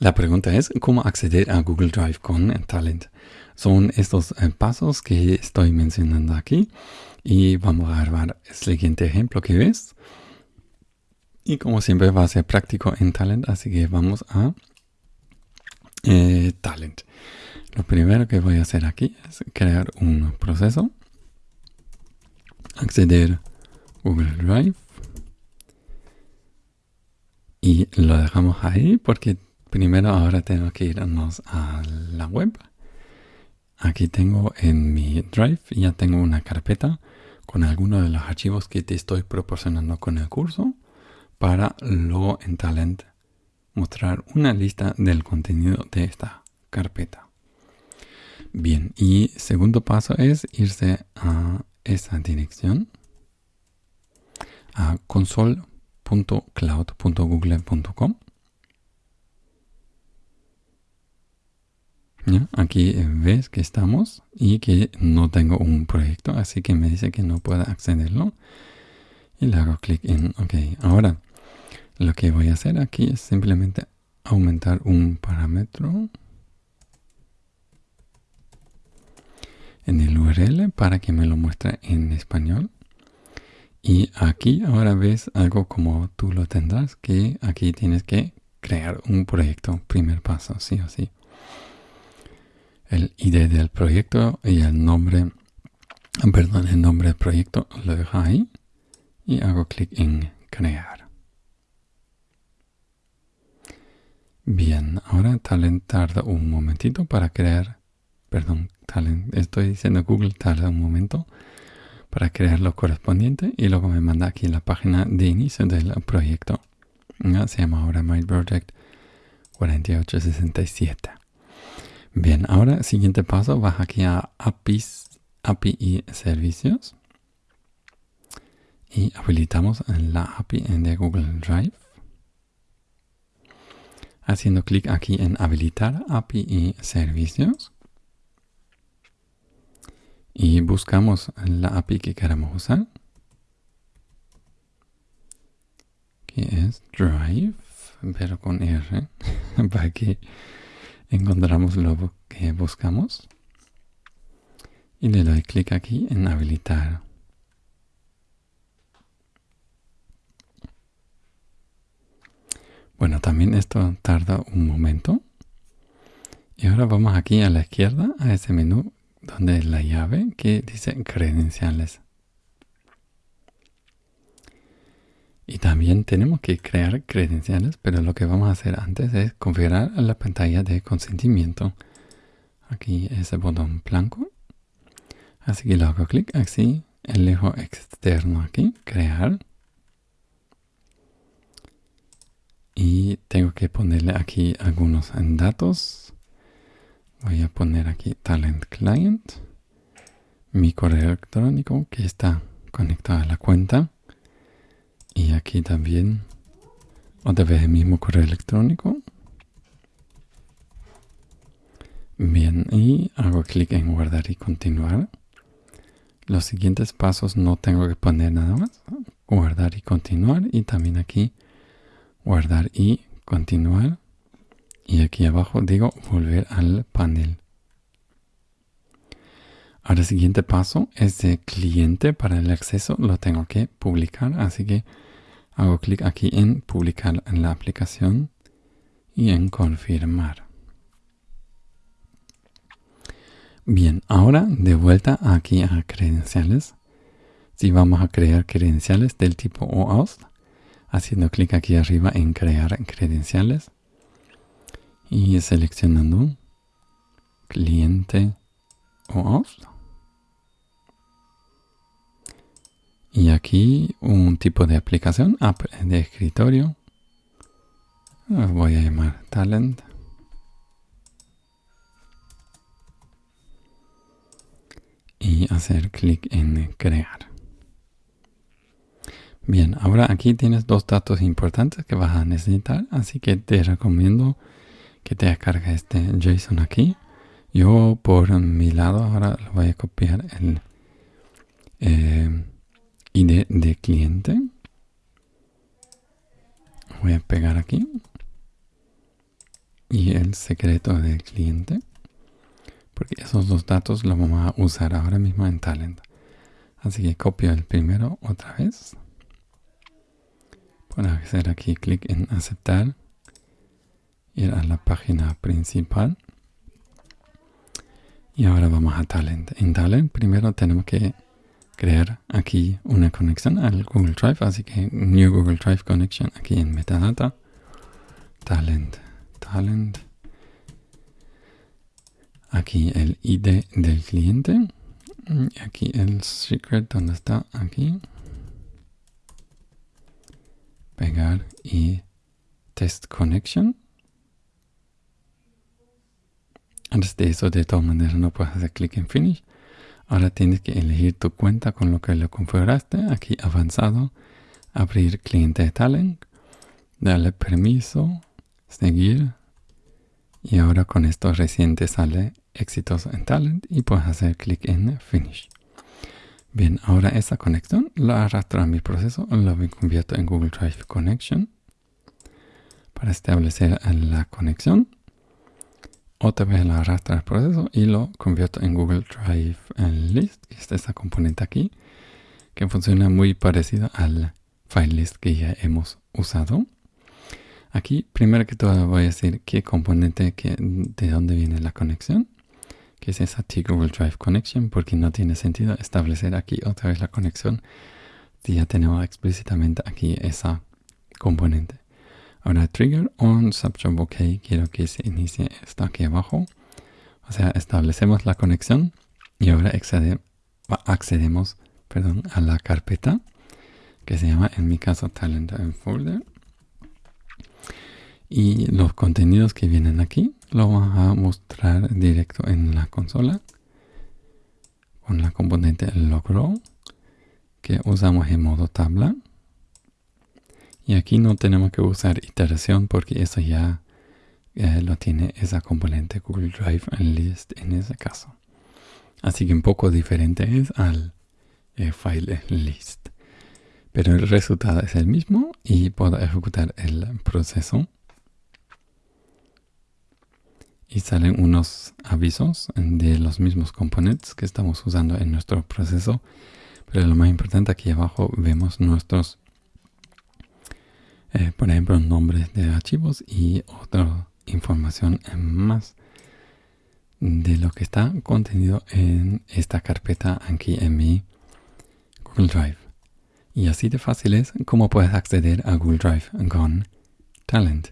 La pregunta es cómo acceder a Google Drive con Talent. Son estos eh, pasos que estoy mencionando aquí y vamos a grabar el siguiente ejemplo que ves. Y como siempre va a ser práctico en Talent, así que vamos a eh, Talent. Lo primero que voy a hacer aquí es crear un proceso, acceder Google Drive y lo dejamos ahí porque primero ahora tengo que irnos a la web. Aquí tengo en mi Drive, ya tengo una carpeta con algunos de los archivos que te estoy proporcionando con el curso para luego en Talent mostrar una lista del contenido de esta carpeta. Bien, y segundo paso es irse a esa dirección a console.cloud.google.com Aquí ves que estamos y que no tengo un proyecto, así que me dice que no puedo accederlo. Y le hago clic en OK. Ahora, lo que voy a hacer aquí es simplemente aumentar un parámetro en el URL para que me lo muestre en español. Y aquí ahora ves algo como tú lo tendrás, que aquí tienes que crear un proyecto, primer paso, sí o sí el ID del proyecto y el nombre, perdón, el nombre del proyecto lo dejo ahí y hago clic en crear. Bien, ahora Talent tarda un momentito para crear, perdón, Talent, estoy diciendo Google tarda un momento para crear lo correspondiente y luego me manda aquí la página de inicio del proyecto. Se llama ahora My Project 4867. Bien, ahora siguiente paso, baja aquí a APIs, API servicios. Y habilitamos la API de Google Drive. Haciendo clic aquí en habilitar API y servicios. Y buscamos la API que queremos usar. Que es Drive, pero con R, para que encontramos lo que buscamos y le doy clic aquí en habilitar. Bueno, también esto tarda un momento. Y ahora vamos aquí a la izquierda, a ese menú donde es la llave que dice credenciales. Y también tenemos que crear credenciales, pero lo que vamos a hacer antes es configurar la pantalla de consentimiento. Aquí ese botón blanco. Así que le hago clic así, elijo externo aquí, crear. Y tengo que ponerle aquí algunos datos. Voy a poner aquí Talent Client. Mi correo electrónico que está conectado a la cuenta y aquí también otra vez el mismo correo electrónico. Bien, y hago clic en guardar y continuar. Los siguientes pasos no tengo que poner nada más. Guardar y continuar. Y también aquí guardar y continuar. Y aquí abajo digo volver al panel. Ahora el siguiente paso es de cliente para el acceso. Lo tengo que publicar. Así que Hago clic aquí en publicar la aplicación y en confirmar. Bien, ahora de vuelta aquí a credenciales. Si vamos a crear credenciales del tipo OAuth, haciendo clic aquí arriba en crear credenciales y seleccionando cliente OAuth. Y aquí un tipo de aplicación, app de escritorio. Voy a llamar Talent. Y hacer clic en crear. Bien, ahora aquí tienes dos datos importantes que vas a necesitar, así que te recomiendo que te descargues este JSON aquí. Yo por mi lado ahora lo voy a copiar el eh, ID de cliente. Voy a pegar aquí. y el secreto del cliente. Porque esos dos datos los vamos a usar ahora mismo en Talent. Así que copio el primero otra vez. Puedo hacer aquí clic en aceptar. Ir a la página principal. Y ahora vamos a Talent. En Talent primero tenemos que crear aquí una conexión al Google Drive. Así que New Google Drive Connection aquí en Metadata. Talent. Talent. Aquí el ID del cliente. Aquí el secret donde está aquí. Pegar y test connection. Antes de eso, de todas maneras, no puedes hacer clic en Finish. Ahora tienes que elegir tu cuenta con lo que lo configuraste. Aquí avanzado, abrir cliente de Talent, darle permiso, seguir. Y ahora con esto recién te sale exitoso en Talent y puedes hacer clic en Finish. Bien, ahora esa conexión la arrastro a mi proceso, lo convierto en Google Drive Connection para establecer la conexión otra vez la arrastra al proceso y lo convierto en Google Drive List, que es esta componente aquí, que funciona muy parecido al file list que ya hemos usado. Aquí, primero que todo, voy a decir qué componente, que, de dónde viene la conexión, que es esa T Google Drive Connection, porque no tiene sentido establecer aquí otra vez la conexión si ya tenemos explícitamente aquí esa componente. Ahora trigger on subjob OK quiero que se inicie esto aquí abajo. O sea, establecemos la conexión y ahora accedemos perdón, a la carpeta que se llama en mi caso talent folder. Y los contenidos que vienen aquí lo vamos a mostrar directo en la consola con la componente logro que usamos en modo tabla. Y aquí no tenemos que usar iteración porque eso ya lo tiene esa componente Google Drive List en ese caso. Así que un poco diferente es al eh, file list. Pero el resultado es el mismo y puedo ejecutar el proceso. Y salen unos avisos de los mismos componentes que estamos usando en nuestro proceso. Pero lo más importante aquí abajo vemos nuestros eh, por ejemplo, nombres de archivos y otra información más de lo que está contenido en esta carpeta aquí en mi Google Drive. Y así de fácil es como puedes acceder a Google Drive con Talent.